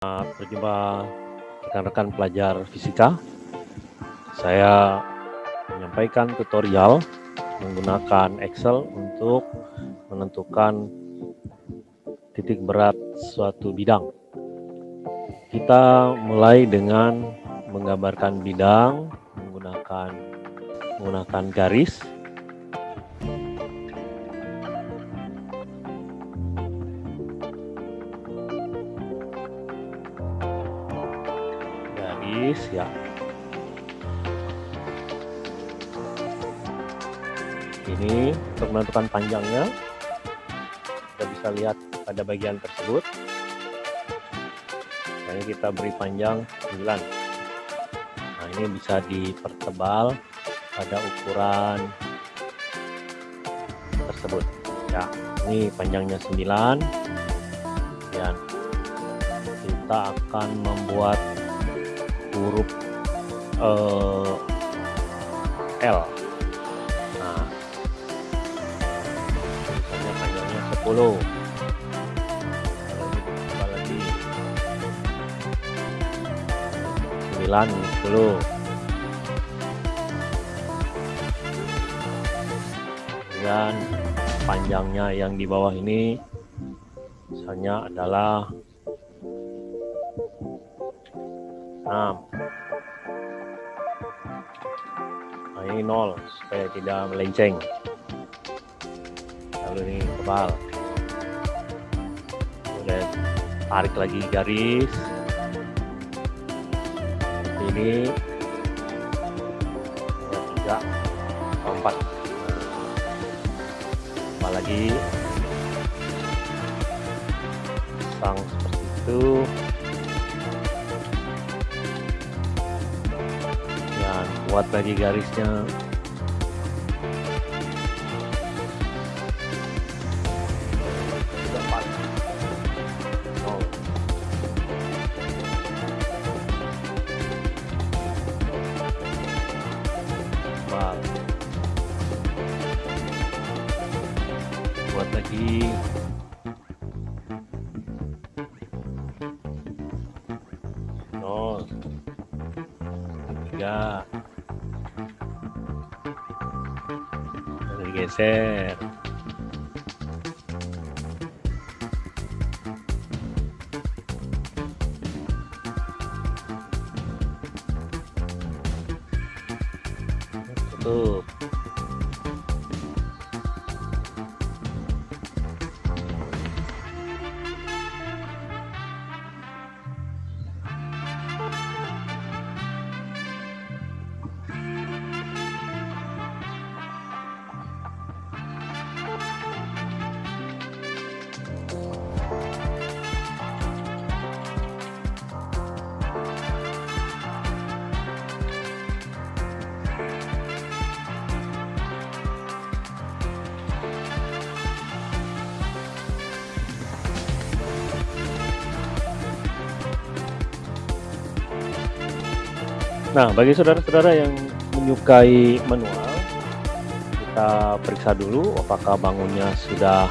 Berjumpa rekan-rekan pelajar fisika. Saya menyampaikan tutorial menggunakan Excel untuk menentukan titik berat suatu bidang. Kita mulai dengan menggambarkan bidang menggunakan menggunakan garis ya ini untuk menentukan panjangnya. Kita bisa lihat pada bagian tersebut. Nah, ini kita beri panjang 9 nah ini bisa dipertebal pada ukuran tersebut. Ya ini panjangnya 9 dan kita akan membuat huruf uh, L. Nah. Misalnya panjangnya 10 lagi 9 10 dan panjangnya yang di bawah ini misalnya adalah 6 ini 0 supaya tidak melenceng. Lalu ini kebal. Kemudian tarik lagi garis. Ini. Tiga empat. Nah, lagi. Pasang seperti itu buat lagi garisnya. Buat lagi geser tutup Nah, bagi saudara-saudara yang menyukai manual, kita periksa dulu apakah bangunnya sudah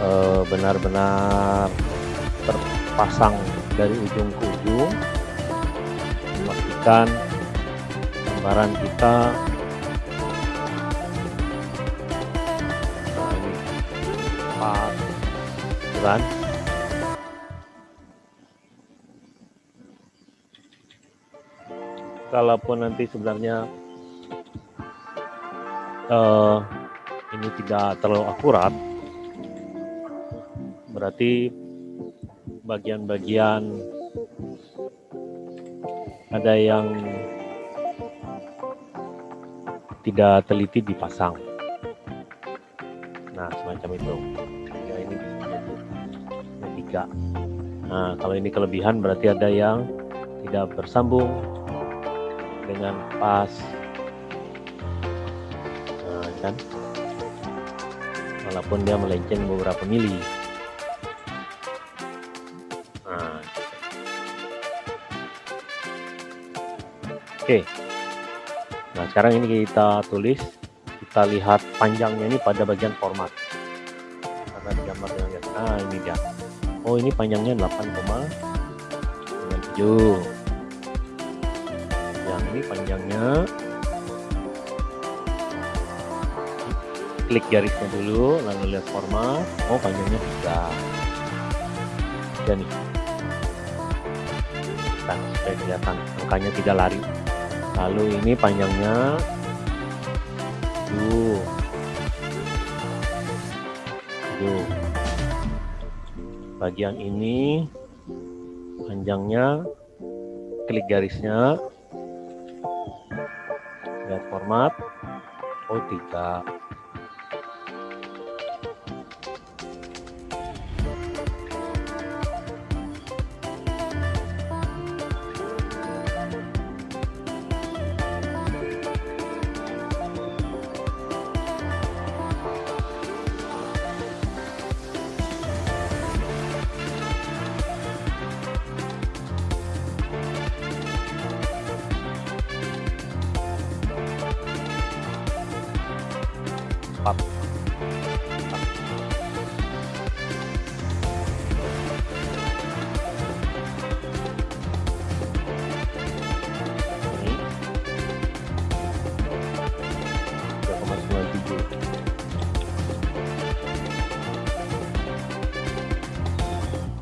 eh, benar-benar terpasang dari ujung ke ujung. Memastikan gambaran kita nah, ini? Kalaupun nanti sebenarnya uh, ini tidak terlalu akurat berarti bagian-bagian ada yang tidak teliti dipasang. Nah semacam itu. Ya ini bisa jadi tiga. Nah kalau ini kelebihan berarti ada yang tidak bersambung dengan pas. Nah, kan? Walaupun dia melenceng beberapa mili. Nah. oke. Nah sekarang ini kita tulis. Kita lihat panjangnya ini pada bagian format. Karena digambar dengan nah ini dia. Oh ini panjangnya 8,5 yang ini panjangnya. Klik garisnya dulu lalu lihat format. Oh panjangnya tiga. Dan nih. Kan supaya kelihatan. Angkanya tidak lari. Lalu ini panjangnya tujuh. Tujuh. Bagian ini panjangnya klik garisnya format oh tiga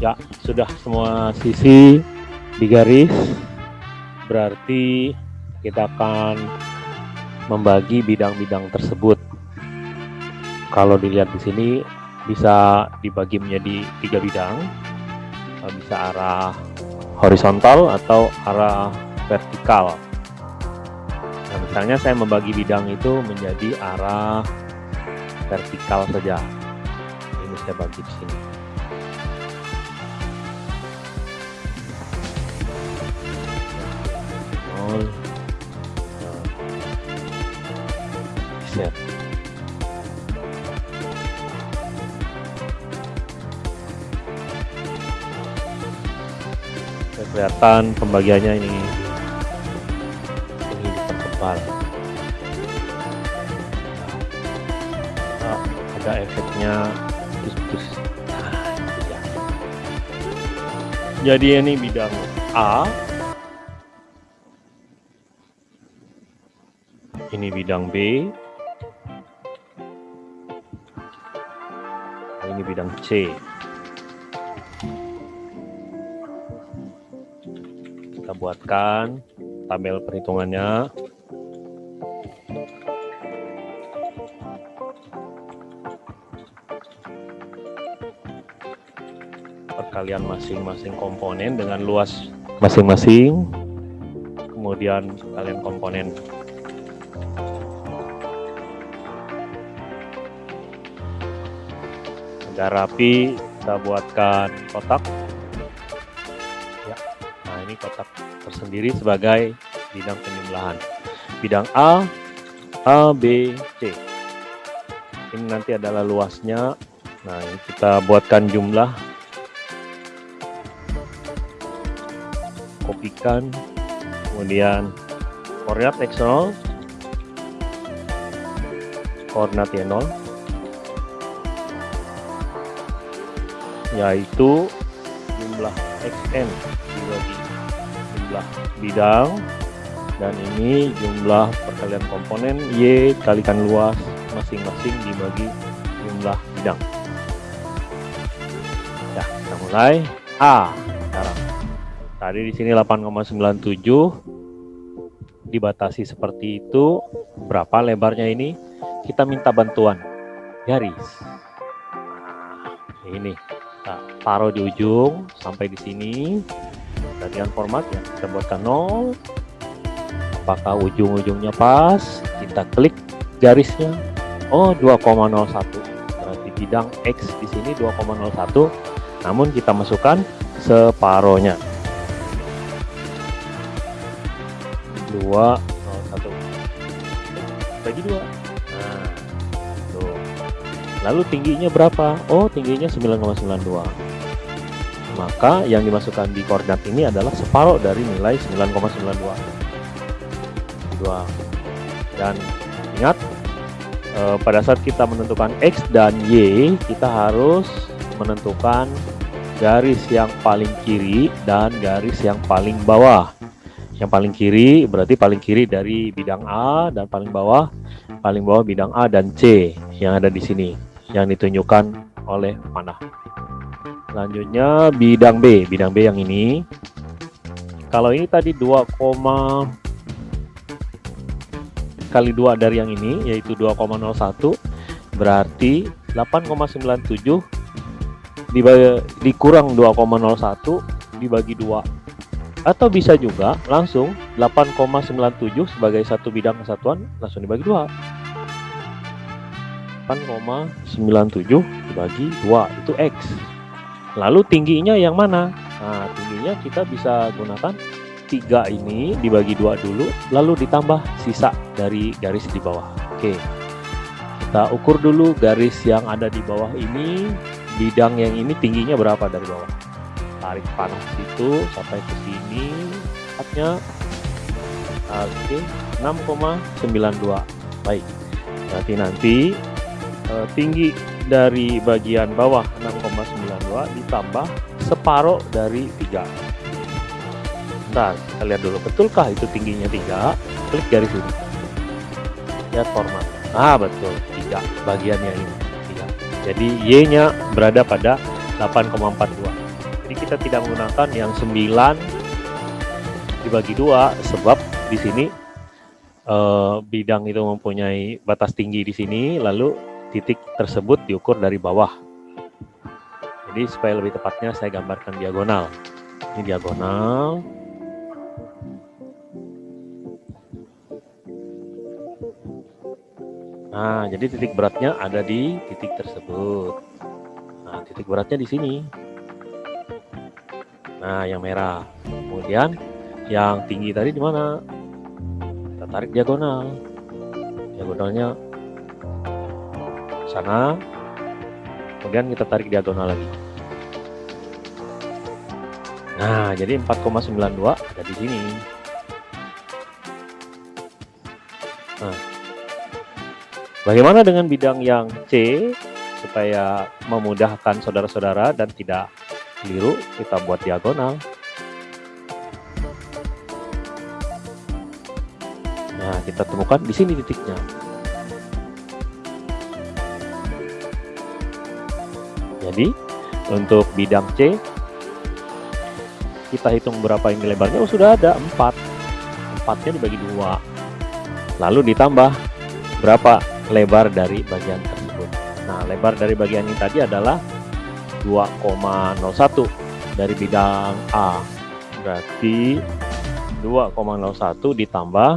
ya sudah semua sisi digaris berarti kita akan membagi bidang-bidang tersebut kalau dilihat di sini bisa dibagi menjadi tiga bidang Eh, bisa arah horizontal atau arah vertikal. Nah, misalnya saya membagi bidang itu menjadi arah vertikal saja. Ini saya bagi di sini. Kelihatan pembagiannya ini. Ini dipertebal Nah, ada efeknya. Putus-putus Nah, dia. jadi ini bidang A. Ini bidang B. Ini bidang C buatkan tabel perhitungannya. Perkalian masing-masing komponen dengan luas masing-masing kemudian kalian komponen. Agar rapi kita buatkan kotak. Ya nah ini kotak tersendiri sebagai bidang penjumlahan bidang A A B C. Ini nanti adalah luasnya nah ini kita buatkan jumlah. Kopikan. Kemudian koordinat x0 koordinat y0 yaitu jumlah xn. dibagi jumlah bidang dan ini jumlah perkalian komponen y kalikan luas masing-masing dibagi jumlah bidang. Ya kita mulai. A sekarang. Tadi di sini 8,97 dibatasi seperti itu. Berapa lebarnya ini? Kita minta bantuan. Garis. Ini. Kita taruh di ujung sampai di sini bagian format ya kita buatkan 0 apakah ujung-ujungnya pas? Kita klik garisnya. Oh 2,01 berarti bidang X di sini 2,01 namun kita masukkan separohnya. 201 bagi 2 nah tuh lalu tingginya berapa? Oh tingginya 9,92 maka yang dimasukkan di koordinat ini adalah separuh dari nilai 9,92 dan ingat eh, pada saat kita menentukan X dan Y kita harus menentukan garis yang paling kiri dan garis yang paling bawah. Yang paling kiri berarti paling kiri dari bidang A dan paling bawah paling bawah bidang A dan C yang ada di sini yang ditunjukkan oleh panah selanjutnya bidang B. Bidang B yang ini. Kalau ini tadi 2, kali 2 dari yang ini yaitu 2,01 berarti 8,97 dibagi, dikurang 2,01 dibagi 2 atau bisa juga langsung 8,97 sebagai satu bidang kesatuan langsung dibagi 2 8,97 dibagi 2 itu X lalu tingginya yang mana? Nah tingginya kita bisa gunakan 3 ini dibagi 2 dulu lalu ditambah sisa dari garis di bawah. Oke kita ukur dulu garis yang ada di bawah ini bidang yang ini tingginya berapa dari bawah? Tarik panas itu sampai ke sini tepatnya. Oke 6,92 baik berarti nanti eh, tinggi dari bagian bawah 6,92 ditambah separuh dari 3 Bentar, kita lihat dulu betulkah itu tingginya 3 klik garis ini. Lihat format. Ah betul 3 bagiannya ini jadi Y-nya berada pada 8,42. Jadi kita tidak menggunakan yang 9 dibagi dua sebab di sini eh, bidang itu mempunyai batas tinggi di sini lalu titik tersebut diukur dari bawah. Jadi supaya lebih tepatnya saya gambarkan diagonal. Ini diagonal. Nah, jadi titik beratnya ada di titik tersebut. Nah, titik beratnya di sini. Nah, yang merah. Kemudian yang tinggi tadi di mana? Kita tarik diagonal. Diagonalnya sana. Kemudian kita tarik diagonal lagi. Nah, jadi 4,92 ada di sini. Nah, Bagaimana dengan bidang yang C supaya memudahkan saudara-saudara dan tidak keliru kita buat diagonal. Nah, kita temukan di sini titiknya. Jadi, untuk bidang C kita hitung berapa ini lebarnya. Oh, sudah ada 4. 4-nya dibagi dua. Lalu ditambah berapa lebar dari bagian tersebut. Nah, lebar dari bagian ini tadi adalah 2,01 dari bidang A. Berarti 2,01 ditambah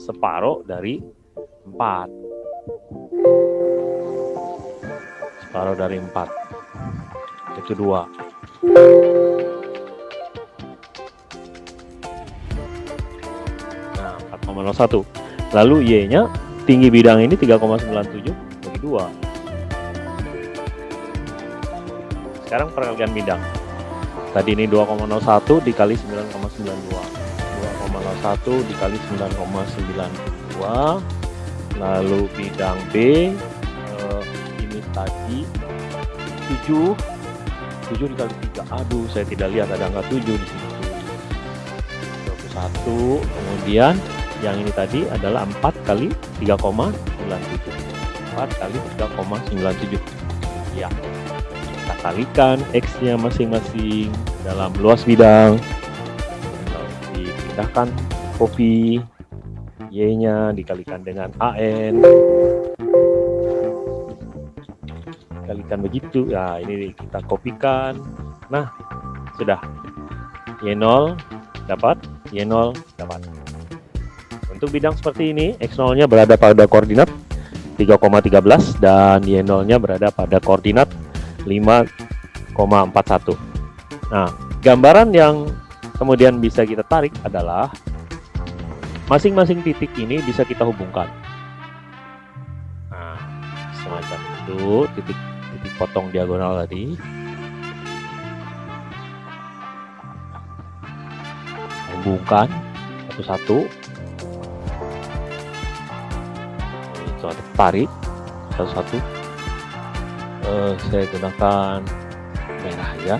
separuh dari 4. Separuh dari 4. Itu 2. Nah, 4,01. Lalu Y-nya tinggi bidang ini 3,97 bagi 2 sekarang perkalian bidang tadi ini 2,01 dikali 9,92 2,01 dikali 9,92 lalu bidang B tadi. 7 7 dikali 3 aduh saya tidak lihat ada angka 7 di sini. 21 kemudian yang ini tadi adalah 4 kali 3,97 4 kali 3,97 ya. Kita kalikan X nya masing-masing dalam luas bidang. Dipindahkan kopi Y nya dikalikan dengan AN kalikan begitu ya ini kita kopikan nah sudah Y0 dapat Y0 dapat untuk bidang seperti ini, X0-nya berada pada koordinat 3,13 dan Y0-nya berada pada koordinat 5,41. Nah, gambaran yang kemudian bisa kita tarik adalah masing-masing titik ini bisa kita hubungkan. Nah, semacam itu titik titik potong diagonal tadi. Hubungkan satu-satu. Itu tarik satu-satu. Uh, saya gunakan merah ya.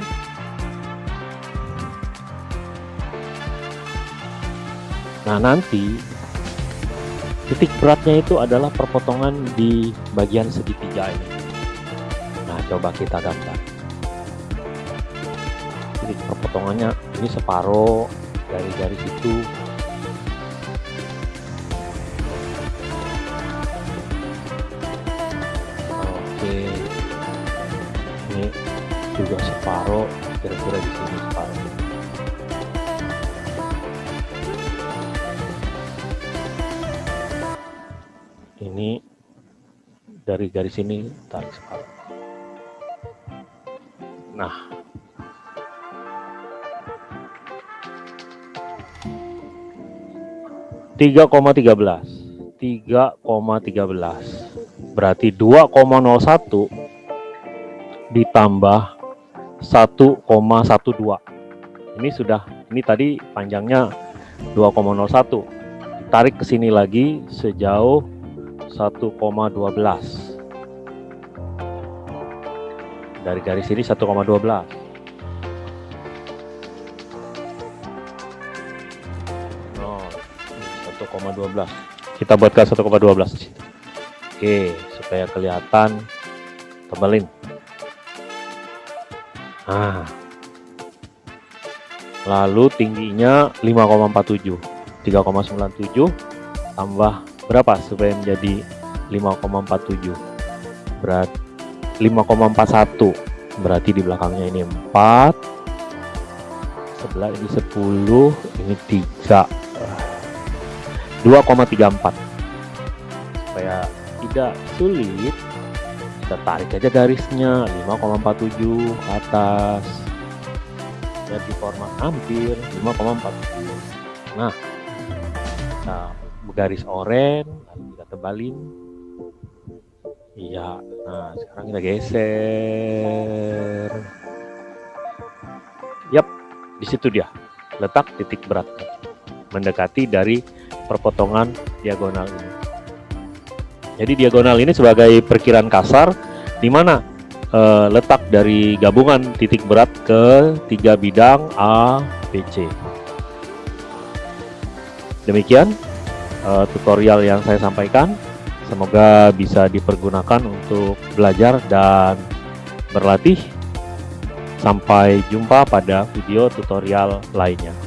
Nah, nanti titik beratnya itu adalah perpotongan di bagian segitiga ini. Coba kita gambar. Titik perpotongannya ini separuh dari garis itu. Oke. Ini juga separuh, kira-kira di sini separuh. ini dari garis ini tarik separuh nah. Tiga koma tiga belas. Tiga koma tiga belas. Berarti dua koma nol satu ditambah satu koma satu dua. Ini sudah ini tadi panjangnya 2,01 tarik ke sini lagi sejauh 1,12 dari garis ini 1,12 oh, 1,12 kita buatkan 1,12 oke supaya kelihatan tebelin. Nah lalu tingginya 5,47 3,97 tambah berapa supaya menjadi 5,47 berat 5,41 berarti di belakangnya ini 4 sebelah ini 10 ini 3 2,34 supaya tidak sulit kita tarik aja garisnya. 5,47 ke atas. Jadi format hampir 5,47 nah kita garis oranye kita tebalin iya. Nah sekarang kita geser. Yap di situ dia. Letak titik berat. Mendekati dari perpotongan diagonal ini. Jadi diagonal ini sebagai perkiraan kasar di mana e, letak dari gabungan titik berat ke tiga bidang A, B, C. Demikian uh, tutorial yang saya sampaikan. Semoga bisa dipergunakan untuk belajar dan berlatih. Sampai jumpa pada video tutorial lainnya.